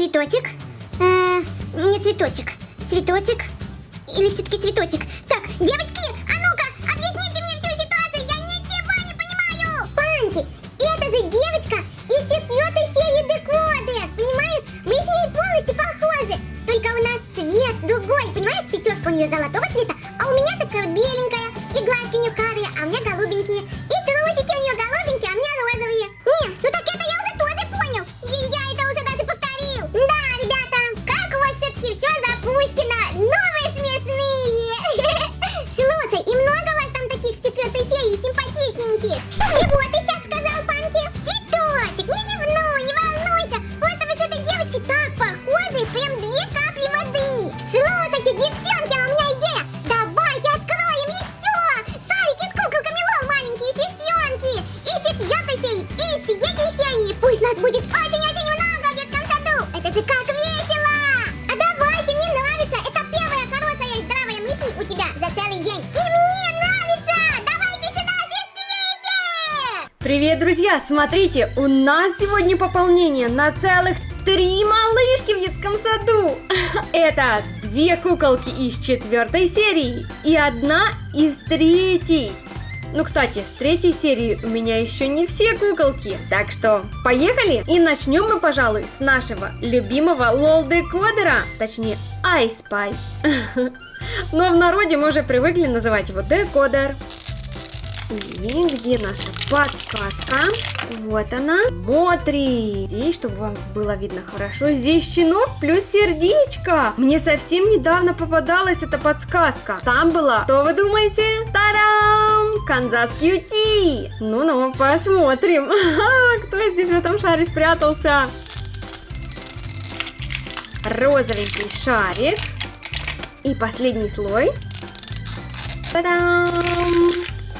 Цветочек? Э, не цветочек? Цветочек? Или все-таки цветочек? Так, девочки, а ну-ка, объясните мне всю ситуацию, я ничего не понимаю! Панки, это же девочка из четвертой серии Декоды, понимаешь? Мы с ней полностью похожи, только у нас цвет другой, понимаешь? Пятерка у нее золотого цвета, смотрите, у нас сегодня пополнение на целых три малышки в детском саду. Это две куколки из четвертой серии и одна из третьей. Ну, кстати, с третьей серии у меня еще не все куколки, так что поехали! И начнем мы, пожалуй, с нашего любимого LOL-декодера, точнее, Eye Spy. Но в народе мы уже привыкли называть его декодер. И где наша подсказка? Вот она. Смотри. Здесь, чтобы вам было видно хорошо, здесь щенок плюс сердечко. Мне совсем недавно попадалась эта подсказка. Там была, что вы думаете? Тарам! Канзас Кьюти. Ну-ну, посмотрим. Кто здесь в этом шаре спрятался? Розовенький шарик. И последний слой. Та-дам!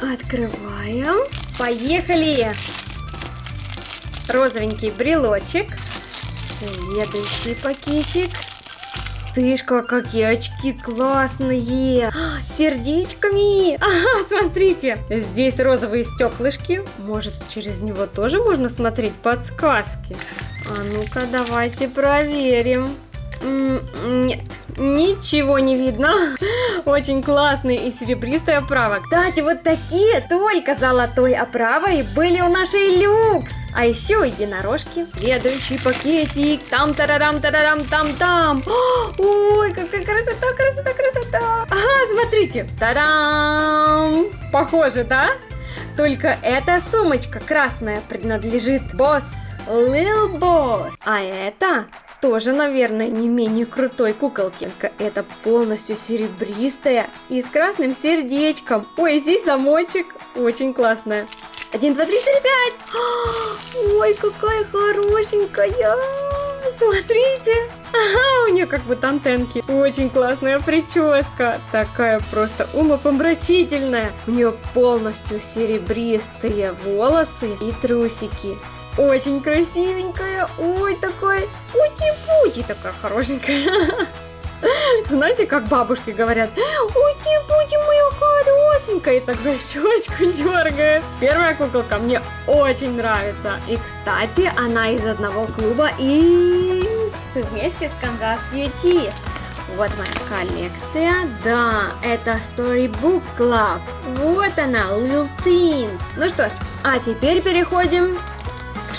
Открываем. Поехали! розовенький брелочек. Следующий пакетик. Тышка, какие очки классные! А, сердечками! Ага, смотрите! Здесь розовые стеклышки. Может, через него тоже можно смотреть подсказки? А ну-ка, давайте проверим. Нет, ничего не видно. Очень классная и серебристая оправа. Кстати, вот такие только золотой оправой были у нашей люкс. А еще единорожки. Следующий пакетик. Там тарарам тарарам там там. Ой, какая красота, красота, красота. Ага, смотрите. Тарам. Похоже, да? Только эта сумочка красная принадлежит босс, Lil Boss. А это тоже, наверное, не менее крутой куколки. Только это полностью серебристая и с красным сердечком. Ой, здесь замочек. Очень классная. Один, два, три, четыре, пять. А, Ой, какая хорошенькая. Смотрите. Ага, у нее как будто антенки. Очень классная прическа. Такая просто умопомрачительная. У нее полностью серебристые волосы и трусики. Очень красивенькая. Ой, такая ути-пути такая хорошенькая. Знаете, как бабушки говорят, ути-пути моя хорошенькая, и так за щечку дергает. Первая куколка мне очень нравится. И, кстати, она из одного клуба и вместе с Канзас Beauty. Вот моя коллекция. Да, это Storybook Club. Вот она, Lil Teens. Ну что ж, а теперь переходим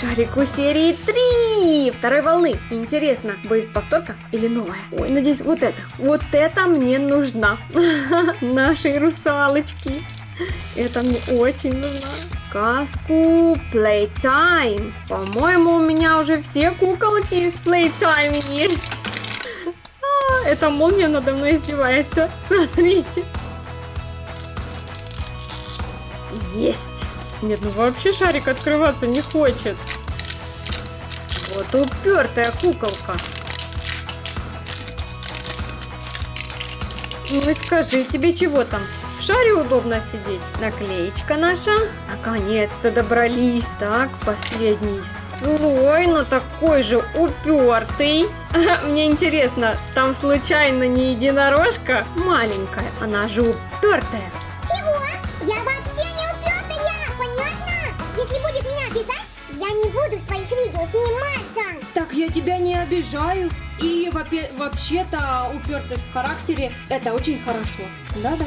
шарику серии 3 второй волны. Интересно, будет повторка или новая? Ой, надеюсь, вот это. Вот это мне нужна. Нашей русалочки. Это мне очень нужна. Сказку Playtime. По-моему, у меня уже все куколки из Playtime есть. А, эта молния надо мной издевается. Смотрите. Есть. Нет, ну вообще шарик открываться не хочет. Вот упертая куколка. Ну и скажи, тебе чего там? В шаре удобно сидеть. Наклеечка наша. Наконец-то добрались. Так, последний слой, но такой же упертый. Мне интересно, там случайно не единорожка маленькая? Она же упертая. Я тебя не обижаю. И вообще-то упертость в характере это очень хорошо. Да-да.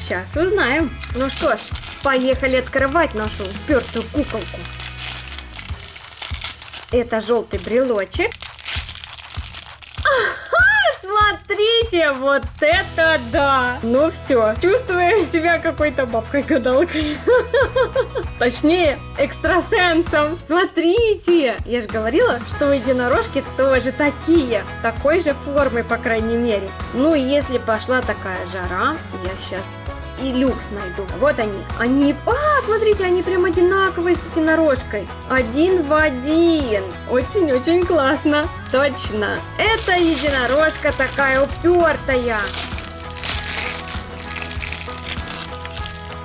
Сейчас узнаем. Ну что ж, поехали открывать нашу упертую куколку. Это желтый брелочек. Ага, смотрите, вот это да! Ну все, чувствую себя какой-то бабкой-гадалкой. Точнее, экстрасенсом. Смотрите! Я же говорила, что единорожки тоже такие. Такой же формы, по крайней мере. Ну, и если пошла такая жара, я сейчас и люкс найду. Вот они. Они... А, смотрите, они прям одинаковые с единорожкой. Один в один. Очень-очень классно. Точно. Это единорожка такая упертая.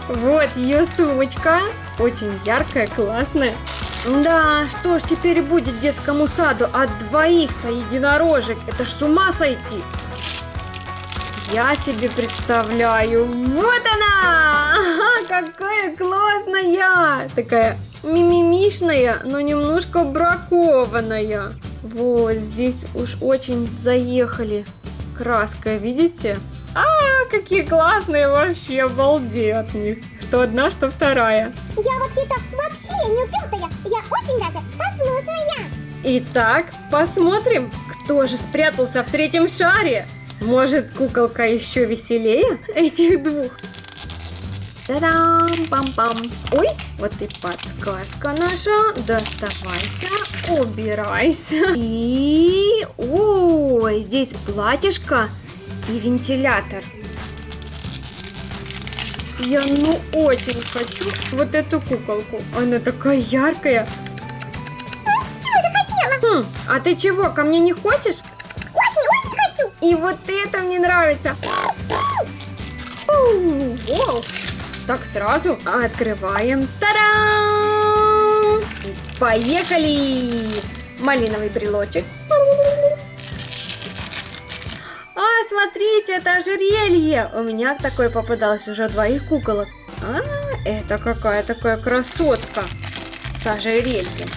Вот ее сумочка. Очень яркая, классная. Да, что ж теперь будет детскому саду от двоих-то единорожек? Это ж с ума сойти. Я себе представляю. Вот она! Ага, какая классная! Такая мимимишная, но немножко бракованная. Вот, здесь уж очень заехали краской, видите? А, какие классные вообще, обалдеть от них. Что одна, что вторая. Я вообще-то вообще не упертая. Я очень даже послушная. Итак, посмотрим, кто же спрятался в третьем шаре. Может, куколка еще веселее этих двух? Та-дам, пам-пам. Ой, вот и подсказка наша. Доставайся, убирайся. И... Ой, здесь платьишко и вентилятор. Я ну очень хочу вот эту куколку. Она такая яркая. Хм, а ты чего, ко мне не хочешь? И вот это мне нравится. Так сразу открываем. Та-дам! Поехали! малиновый брелочек. А, смотрите, это ожерелье. У меня такое попадалось уже двоих куколок. А, это какая такая красотка с ожерельем.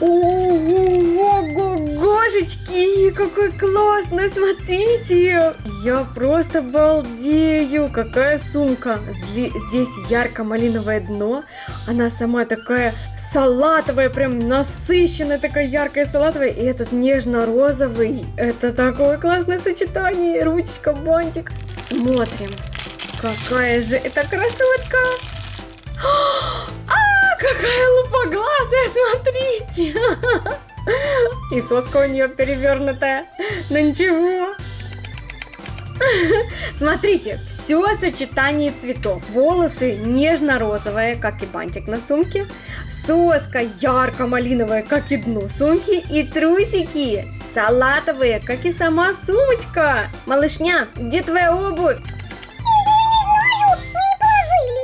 Ого-гошечки, какой классный, смотрите! Я просто балдею, какая сумка! Здесь ярко-малиновое дно, она сама такая салатовая, прям насыщенная, такая яркая салатовая, и этот нежно-розовый, это такое классное сочетание, ручка, бантик. Смотрим, какая же это красотка! А, какая лупоглазая, смотрите! И соска у нее перевернутая. Но ничего. Смотрите, все сочетание цветов. Волосы нежно-розовые, как и бантик на сумке. Соска ярко-малиновая, как и дно сумки. И трусики салатовые, как и сама сумочка. Малышня, где твоя обувь?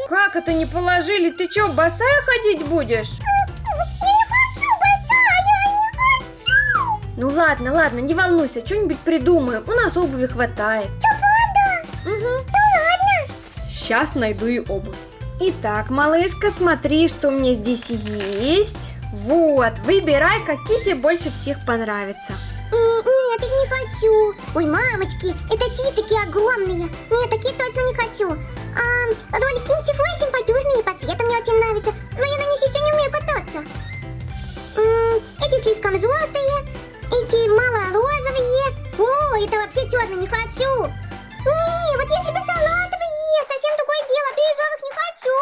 Как это не положили? Ты что, босая ходить будешь? Ну ладно, ладно, не волнуйся, что-нибудь придумаем. У нас обуви хватает. Что, правда? Угу. Ну ладно. Сейчас найду и обувь. Итак, малышка, смотри, что у меня здесь есть. Вот, выбирай, какие тебе больше всех понравятся. И, нет, их не хочу. Ой, мамочки, это чьи такие огромные? Нет, такие точно не хочу. А, ролики ничего, симпатюзные, по цвету мне очень нравятся, но я на них еще не умею кататься. М -м, эти слишком желтые, эти мало розовые. О, это вообще черно, не хочу. Не, вот если бы салатовые, совсем другое дело, бирюзовых не хочу.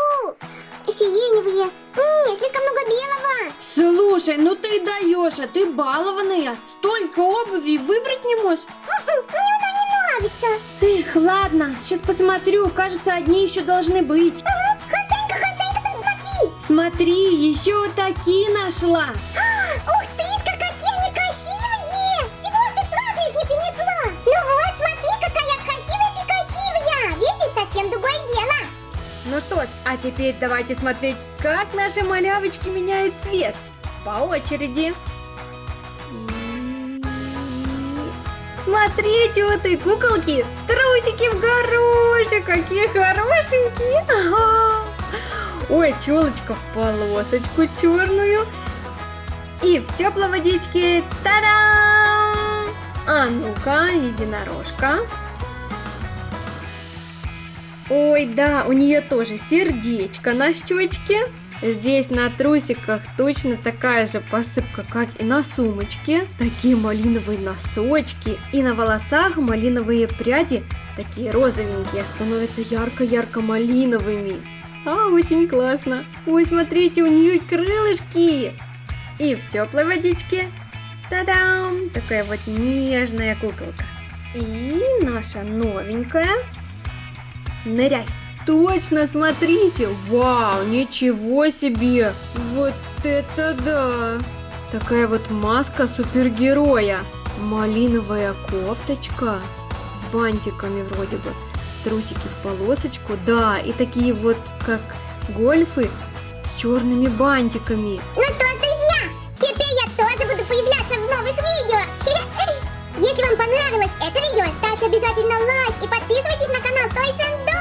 Сиреневые. Не, слишком много белого. Слушай, ну ты даешь, а ты балованная. Столько обуви выбрать не можешь. Мне она не нравится. Эх, ладно, сейчас посмотрю, кажется, одни еще должны быть. Хасенька, Хасенька, там смотри. Смотри, еще вот такие нашла. А теперь давайте смотреть, как наши малявочки меняют цвет. По очереди. Смотрите, у этой куколки трусики в горошек, какие хорошенькие. Ага. Ой, челочка в полосочку черную. И в теплой водичке. Та-дам! А ну-ка, единорожка. Ой, да, у нее тоже сердечко на щечке. Здесь на трусиках точно такая же посыпка, как и на сумочке. Такие малиновые носочки. И на волосах малиновые пряди, такие розовенькие, становятся ярко-ярко малиновыми. А, очень классно. Ой, смотрите, у нее крылышки. И в теплой водичке. Та-дам! Такая вот нежная куколка. И наша новенькая. Ныряй. Точно, смотрите. Вау, ничего себе. Вот это да. Такая вот маска супергероя. Малиновая кофточка с бантиками вроде бы. Трусики в полосочку. Да, и такие вот как гольфы с черными бантиками. Ну что, друзья, теперь я тоже буду появляться в новых видео. Если вам понравилось это видео, ставьте обязательно лайк и подписывайтесь на канал Toys and Dolls.